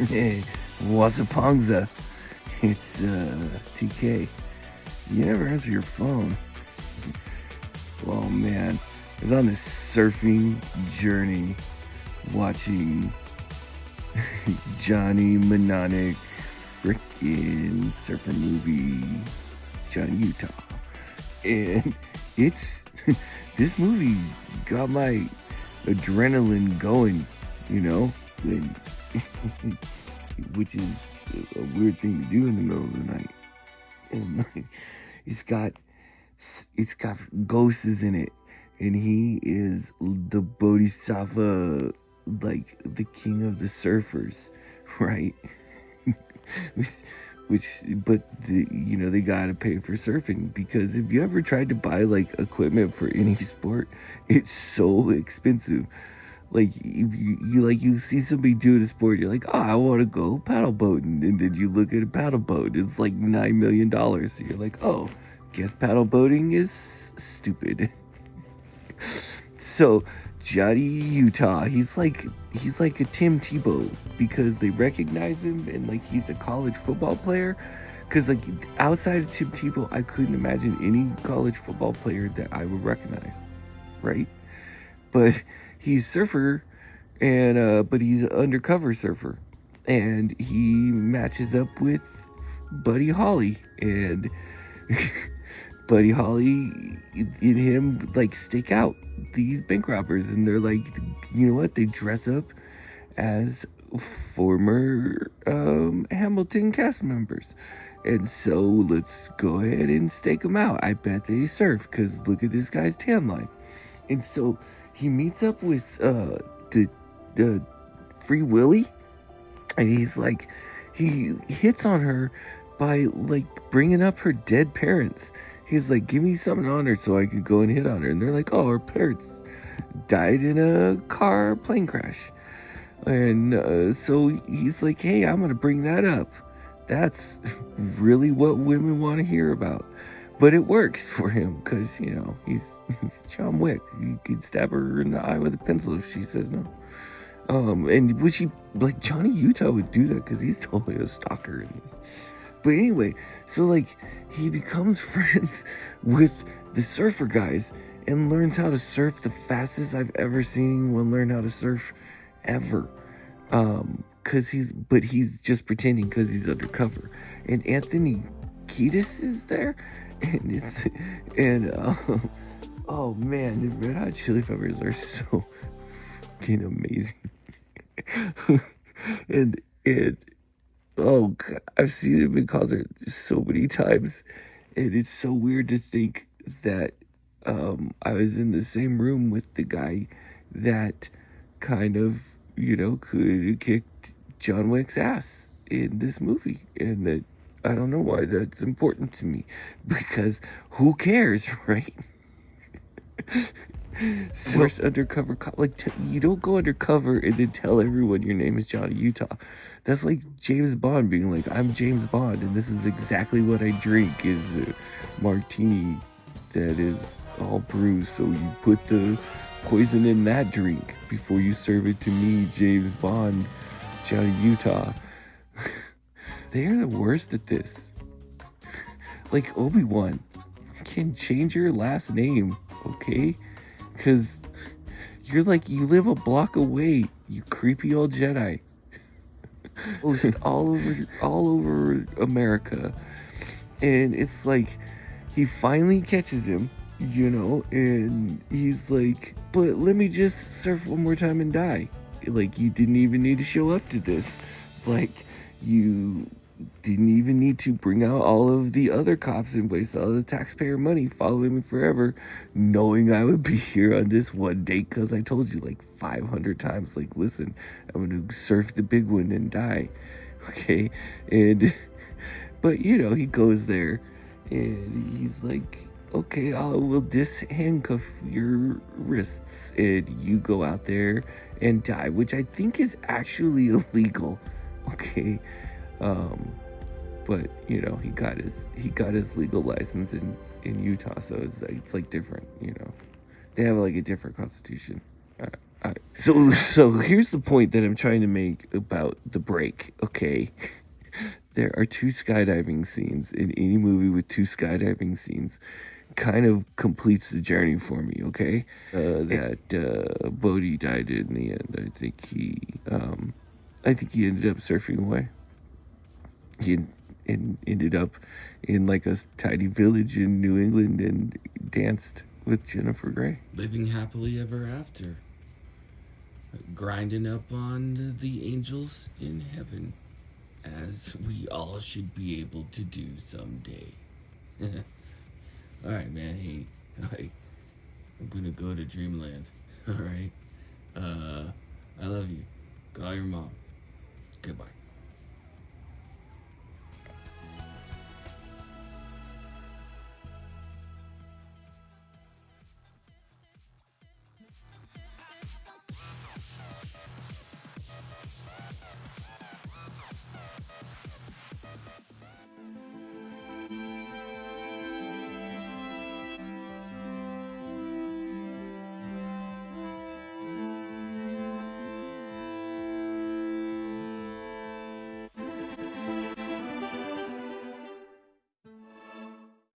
Hey, Wasapongza. It's uh, TK. You never answer your phone. Oh man, I was on this surfing journey watching Johnny Mnemonic freaking surfer movie, Johnny Utah. And it's, this movie got my adrenaline going, you know? And which is a weird thing to do in the middle of the night. And it's got it's got ghosts in it, and he is the Bodhisattva, like the king of the surfers, right? which, which, but the, you know they gotta pay for surfing because if you ever tried to buy like equipment for any sport, it's so expensive like you, you like you see somebody do a sport, you're like, oh, I want to go paddle boating, and then you look at a paddle boat, it's like nine million dollars. So you're like, oh, guess paddle boating is stupid. so Johnny Utah, he's like he's like a Tim Tebow because they recognize him and like he's a college football player. Because like outside of Tim Tebow, I couldn't imagine any college football player that I would recognize, right? But he's surfer and uh but he's undercover surfer. And he matches up with buddy holly and buddy holly and him like stake out these bank robbers. And they're like you know what? They dress up as former um hamilton cast members. And so let's go ahead and stake them out. I bet they surf because look at this guy's tan line. And so he meets up with uh the the Free Willy, and he's like, he hits on her by like bringing up her dead parents. He's like, give me something on her so I could go and hit on her. And they're like, oh, her parents died in a car plane crash. And uh, so he's like, hey, I'm to bring that up. That's really what women want to hear about. But it works for him because, you know, he's he's John Wick. He could stab her in the eye with a pencil if she says no. Um, and would she like Johnny Utah would do that because he's totally a stalker. But anyway, so like he becomes friends with the surfer guys and learns how to surf the fastest I've ever seen one learn how to surf ever. Um, cause he's but he's just pretending because he's undercover. And Anthony Kiedis is there, and it's and. Um, Oh man, the Red Hot Chili Peppers are so fucking amazing. and and oh, God, I've seen them in concert so many times, and it's so weird to think that um, I was in the same room with the guy that kind of you know could kicked John Wick's ass in this movie, and that I don't know why that's important to me because who cares, right? First undercover cop. Like, t- you don't go undercover and then tell everyone your name is Johnny Utah. That's like James Bond being like, I'm James Bond, and this is exactly what I drink is a martini that is all bruised. So you put the poison in that drink before you serve it to me, James Bond, Johnny Utah. They are the worst at this. like Obi Wan can change your last name okay? Because you're like, you live a block away, you creepy old Jedi. Oh, Host all over, all over America. And it's like, he finally catches him, you know, and he's like, but let me just surf one more time and die. Like, you didn't even need to show up to this. Like, you didn't even need to bring out all of the other cops and waste all the taxpayer money following me forever, knowing I would be here on this one date because I told you like 500 times, like, listen, I'm going to surf the big one and die. Okay. And, but you know, he goes there and he's like, okay, I will dishandcuff your wrists and you go out there and die, which I think is actually illegal. Okay um, but you know, he got his he got his legal license in in Utah, so it's like, it's like different. You know, they have like a different constitution. So, so here's the point that I'm trying to make about the break. Okay, there are two skydiving scenes in any movie with two skydiving scenes. Kind of completes the journey for me. Okay, uh, that uh, Bodhi died in the end. I think he, um, I think he ended up surfing away. He and ended up in like a tiny village in New England and danced with Jennifer Grey. Living happily ever after. Grinding up on the angels in heaven. As we all should be able to do someday. Alright, man. Hey, I, I'm gonna go to Dreamland. Alright? Uh, I love you. Call your mom.